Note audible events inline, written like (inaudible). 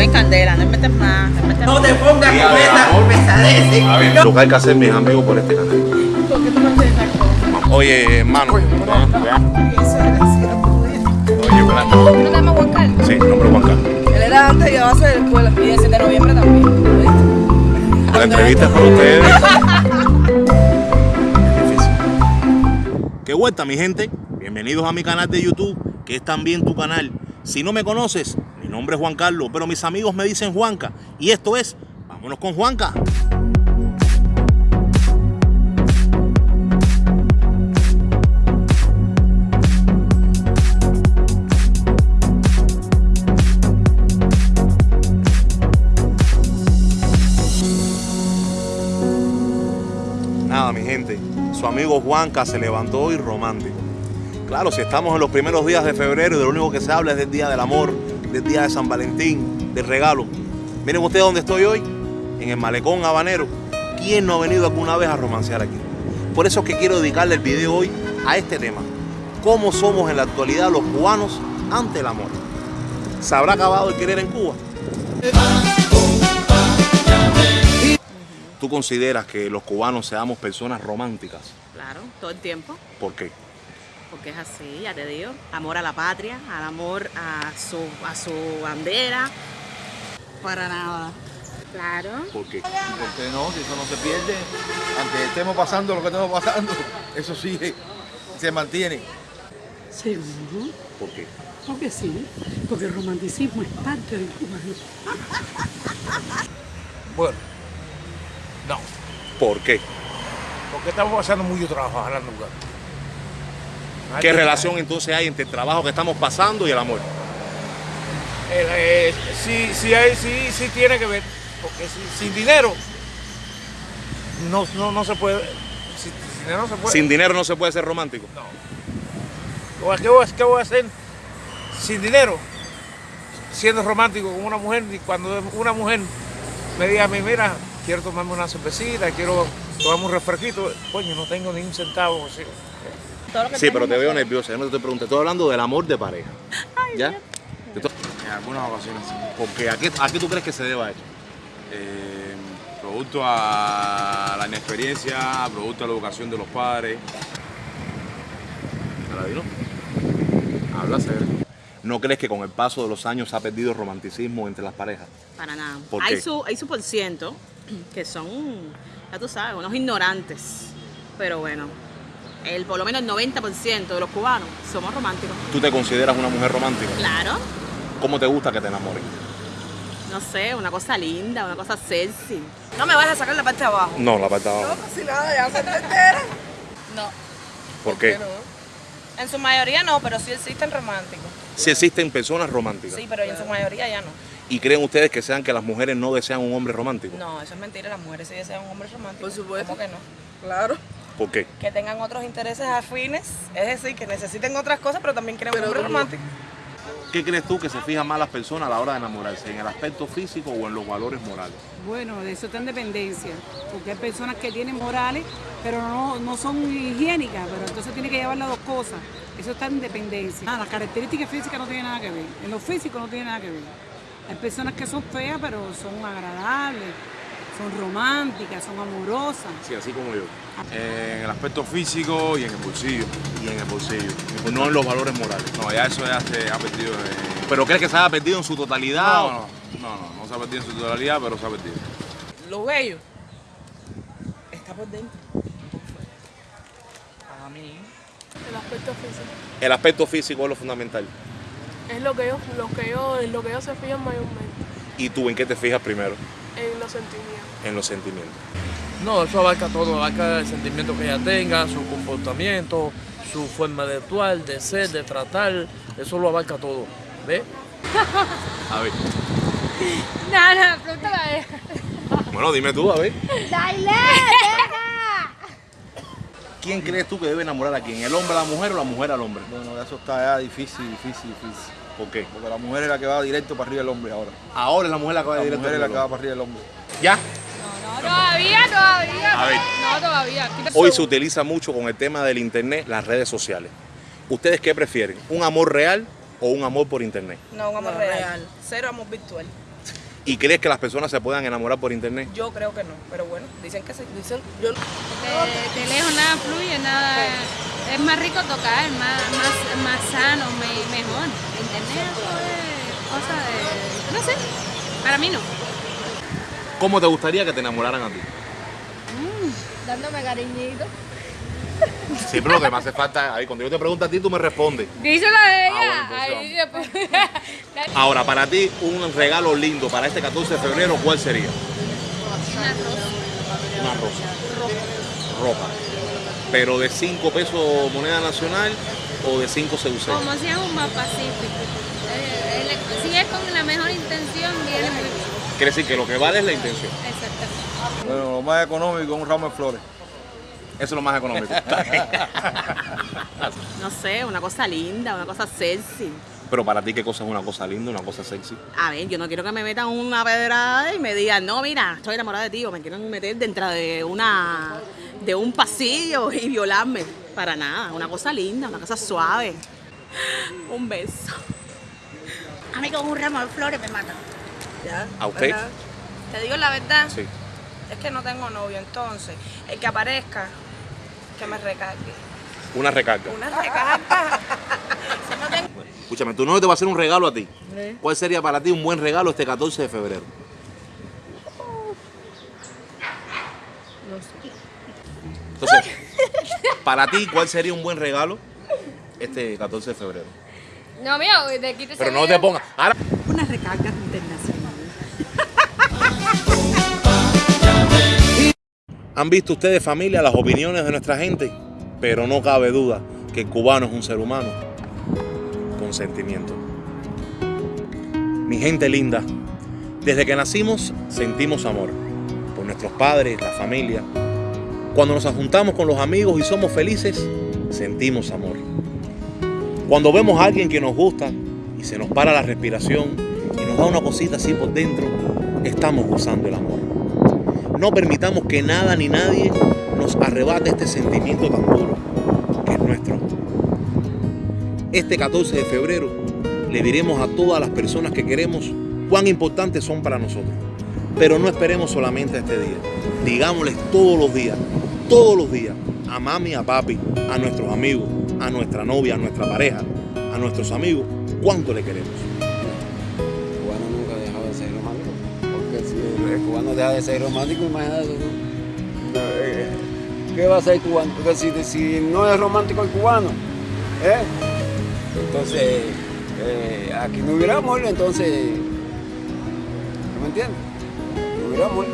en candela, no metes más, no metes No más. te pongas con esa pesadez. A ver, lo que hay que hacer, mis amigos, por este canal. ¿Por qué tú no haces esa cosa? Oye, hermano. Oye, ¿verdad? ¿Tú no te llamas Juan Carlos? Sí, nombre Juan Carlos. Él era antes a ser de la escuela. Y ese de noviembre también. La entrevista es para ustedes. Qué vuelta, mi gente. Bienvenidos a mi canal de YouTube, que es también tu canal. Si no me conoces, nombre es Juan Carlos, pero mis amigos me dicen Juanca. Y esto es Vámonos con Juanca. Nada, mi gente. Su amigo Juanca se levantó hoy romántico. Claro, si estamos en los primeros días de febrero y de lo único que se habla es del Día del Amor, del Día de San Valentín, del regalo. Miren ustedes dónde estoy hoy, en el malecón habanero. ¿Quién no ha venido alguna vez a romancear aquí? Por eso es que quiero dedicarle el video hoy a este tema. ¿Cómo somos en la actualidad los cubanos ante el amor? ¿Se habrá acabado el querer en Cuba? ¿Tú consideras que los cubanos seamos personas románticas? Claro, todo el tiempo. ¿Por qué? Porque es así, ya te digo. Amor a la patria, al amor a su, a su bandera. Para nada. Claro. ¿Por qué? Porque no, si eso no se pierde, aunque estemos pasando lo que estemos pasando, (laughs) eso sí se mantiene. Seguro, ¿Por qué? porque sí, porque el romanticismo es parte del cubano. Bueno, no, ¿Por qué? porque estamos pasando mucho trabajo hablando lugar. ¿Qué relación entonces hay entre el trabajo que estamos pasando y el amor? Eh, eh, sí, sí, hay, sí, sí tiene que ver, porque si- sin dinero no, no, no se puede. si- sin dinero no se puede. Sin dinero no se puede ser romántico. ¿Qué voy, a- qué voy a- qué voy a hacer sin dinero? Siendo romántico con una mujer y cuando una mujer me diga a mí, mira, quiero tomarme una cervecita, quiero tomarme un refresquito, coño, no tengo ni un centavo. sí. Todo lo que Sí, pero te veo nerviosa. Yo no te estoy preguntando, estoy hablando del amor de pareja. ¿Ya? En algunas ocasiones sí. Porque ¿a qué, ¿a qué tú crees que se deba esto? Eh, producto a la inexperiencia, producto a la educación de los padres. ¿Te la digo? Habla serio. ¿No crees que con el paso de los años se ha perdido el romanticismo entre las parejas? Para nada. ¿Por hay qué? su, hay su por ciento que son, ya tú sabes, unos ignorantes. Pero bueno, el, por lo menos el 90% de los cubanos somos románticos. ¿Tú te consideras una mujer romántica? Claro, ¿Cómo te gusta que te enamoren? no sé, una cosa linda, una cosa sexy. No me vas a sacar la parte de abajo. No, la parte de abajo. Si nada, ya se te entera. No, ¿Por qué? en su mayoría no, pero sí existen románticos. Si existen personas románticas. Sí, pero en su mayoría ya no. ¿Y creen ustedes que sean que las mujeres no desean un hombre romántico? No, eso es mentira, las mujeres sí desean un hombre romántico. Por supuesto. ¿Cómo que no? Claro. ¿Por qué? Que tengan otros intereses afines, es decir, que necesiten otras cosas, pero también quieren un hombre romántico. ¿Qué crees tú que se fijan más las personas a la hora de enamorarse? ¿En el aspecto físico o en los valores morales? Bueno, de eso está en dependencia, porque hay personas que tienen morales, pero no, no son higiénicas, pero entonces tiene que llevar las dos cosas. Eso está en dependencia. Ah, las características físicas no tienen nada que ver, en lo físico no tiene nada que ver. Hay personas que son feas, pero son agradables, son románticas, son amorosas. Sí, así como yo. En el aspecto físico y en el bolsillo. Y en el bolsillo. No en los valores morales. No, ya eso ya se ha perdido. eh. ¿Pero crees que se haya perdido en su totalidad? No, o- no, no, no, no se ha perdido en su totalidad, pero se ha perdido. Lo bello está por dentro. A mí. El aspecto físico. El aspecto físico es lo fundamental. Es lo que ellos, lo que ellos, en lo que ellos se fijan mayormente, ¿Y tú en qué te fijas primero? En los sentimientos. En los sentimientos. No, eso abarca todo, abarca el sentimiento que ella tenga, su comportamiento, su forma de actuar, de ser, de tratar, eso lo abarca todo, ¿ves? (laughs) A ver. No, no, pregúntale a ella. Bueno, dime tú, a ver. ¡Dale! ¿Quién crees tú que debe enamorar a quién? ¿El hombre a la mujer o la mujer al hombre? Bueno, eso está ya difícil, difícil, difícil. ¿Por qué? Porque la mujer es la que va directo para arriba del hombre ahora. Ahora es la mujer la que va La directo mujer es la que va para arriba del hombre. ¿Ya? No, todavía, todavía. A ver. No, todavía. Hoy se utiliza mucho con el tema del internet, las redes sociales. ¿Ustedes qué prefieren? ¿Un amor real o un amor por internet? No, un amor No, real. real. Cero amor virtual. ¿Y crees que las personas se puedan enamorar por internet? Yo creo que no, pero bueno, dicen que sí. Dicen, yo, de, de lejos nada fluye, nada. Es más rico tocar, más, más, más sano, me- mejor. Internet eso es cosa de. No sé, para mí no. ¿Cómo te gustaría que te enamoraran a ti? Dándome cariñito. Siempre lo que me hace falta, ahí, cuando yo te pregunto a ti, tú me respondes. Díselo a ella. Ah, bueno, Ahí entonces después. (laughs) Ahora, para ti, un regalo lindo para este 14 de febrero, ¿cuál sería? Una rosa. Una rosa. Ropa. Pero de 5 pesos moneda nacional o de 5 CUC. Como si es un más pacífico. Eh, el- si es con la mejor intención, viene muy bien. Quiere decir que lo que vale es la intención. Exactamente. Bueno, lo más económico es un ramo de flores. Eso es lo más económico. (laughs) (laughs) No sé, una cosa linda, una cosa sexy. Pero para ti, ¿qué cosa es una cosa linda, una cosa sexy? A ver, yo no quiero que me metan una pedrada y me digan, no, mira, estoy enamorada de ti, o me quieren meter dentro de una de un pasillo y violarme. Para nada, una cosa linda, una cosa suave. Un beso. A mí con un ramo de flores me matan. ¿Ya? ¿A usted? ¿verdad? Te digo la verdad, Sí. es que no tengo novio, entonces el que aparezca, que me recargue. Una recarga. Una recarga. No Escúchame, tu novio te va a hacer un regalo a ti. ¿Cuál sería para ti un buen regalo este 14 de febrero? Entonces, para ti, ¿cuál sería un buen regalo este 14 de febrero? No, mira, de quítese Pero no te pongas. Ahora. Una recarga internacional. ¿Han visto ustedes, familia, las opiniones de nuestra gente? Pero no cabe duda que el cubano es un ser humano con sentimiento. Mi gente linda, desde que nacimos sentimos amor por nuestros padres, la familia. Cuando nos juntamos con los amigos y somos felices, sentimos amor. Cuando vemos a alguien que nos gusta y se nos para la respiración y nos da una cosita así por dentro, estamos gozando el amor. No permitamos que nada ni nadie nos arrebate este sentimiento tan nuestro. Este 14 de febrero le diremos a todas las personas que queremos cuán importantes son para nosotros. Pero no esperemos solamente a este día. Digámosles todos los días, todos los días, a mami, a papi, a nuestros amigos, a nuestra novia, a nuestra pareja, a nuestros amigos, cuánto le queremos. El cubano nunca ha dejado de ser romántico. Porque si el cubano deja de ser romántico, imagínate. No, eh, ¿Qué va a ser el cubano? Porque si, si no es romántico el cubano, ¿eh? Entonces eh, aquí no hubiera amor, entonces. ¿Me entiendes? No hubiera.